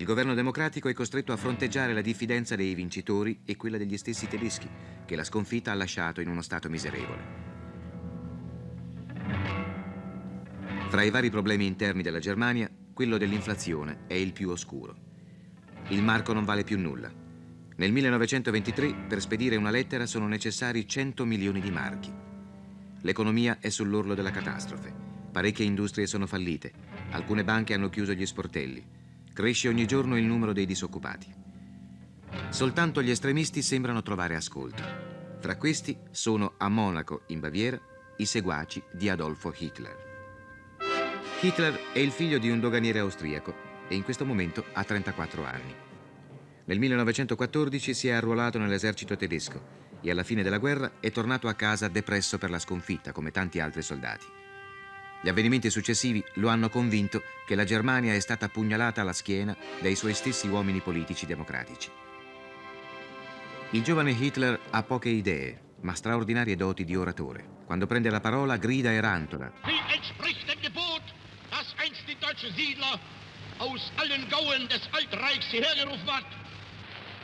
il governo democratico è costretto a fronteggiare la diffidenza dei vincitori e quella degli stessi tedeschi, che la sconfitta ha lasciato in uno stato miserevole. Fra i vari problemi interni della Germania, quello dell'inflazione è il più oscuro. Il marco non vale più nulla. Nel 1923 per spedire una lettera sono necessari 100 milioni di marchi. L'economia è sull'orlo della catastrofe. Parecchie industrie sono fallite. Alcune banche hanno chiuso gli sportelli. Cresce ogni giorno il numero dei disoccupati. Soltanto gli estremisti sembrano trovare ascolto. Fra questi sono a Monaco, in Baviera, i seguaci di Adolfo Hitler. Hitler è il figlio di un doganiere austriaco e in questo momento ha 34 anni. Nel 1914 si è arruolato nell'esercito tedesco e alla fine della guerra è tornato a casa depresso per la sconfitta, come tanti altri soldati. Gli avvenimenti successivi lo hanno convinto che la Germania è stata pugnalata alla schiena dai suoi stessi uomini politici democratici. Il giovane Hitler ha poche idee, ma straordinarie doti di oratore. Quando prende la parola grida e rantola. Wie entspricht dem Gebot, das einst die deutschen Siedler aus allen Gauen des Altreichs hierher gerufen hat?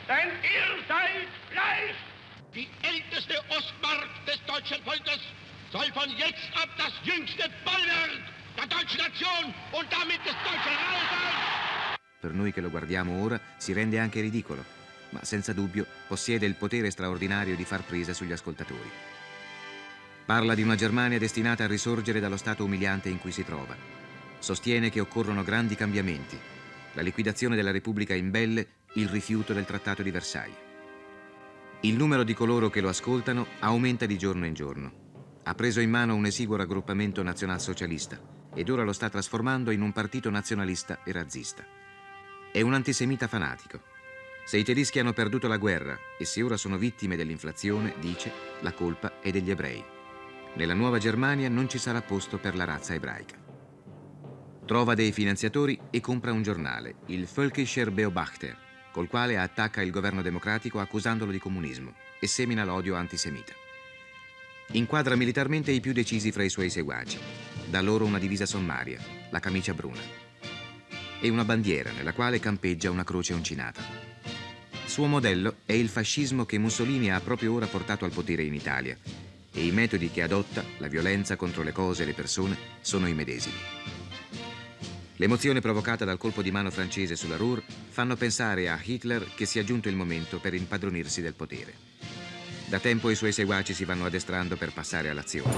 Denn ihr seid Fleisch! Die älteste Volkes soll von jetzt ab das jüngste Bollwerk der deutschen Nation und damit des deutschen sein. Per noi che lo guardiamo ora si rende anche ridicolo, ma senza dubbio possiede il potere straordinario di far presa sugli ascoltatori. Parla di una Germania destinata a risorgere dallo stato umiliante in cui si trova. Sostiene che occorrono grandi cambiamenti, la liquidazione della Repubblica imbelle, il rifiuto del Trattato di Versailles. Il numero di coloro che lo ascoltano aumenta di giorno in giorno ha preso in mano un esiguo raggruppamento nazionalsocialista ed ora lo sta trasformando in un partito nazionalista e razzista. È un antisemita fanatico. Se i tedeschi hanno perduto la guerra e se ora sono vittime dell'inflazione, dice, la colpa è degli ebrei. Nella nuova Germania non ci sarà posto per la razza ebraica. Trova dei finanziatori e compra un giornale, il Völkischer Beobachter, col quale attacca il governo democratico accusandolo di comunismo e semina l'odio antisemita. Inquadra militarmente i più decisi fra i suoi seguaci. Da loro una divisa sommaria, la camicia bruna. E una bandiera nella quale campeggia una croce uncinata. Suo modello è il fascismo che Mussolini ha proprio ora portato al potere in Italia e i metodi che adotta, la violenza contro le cose e le persone, sono i medesimi. L'emozione provocata dal colpo di mano francese sulla Ruhr fanno pensare a Hitler che sia giunto il momento per impadronirsi del potere. Da tempo i suoi seguaci si vanno addestrando per passare all'azione.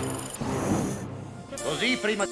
Così prima...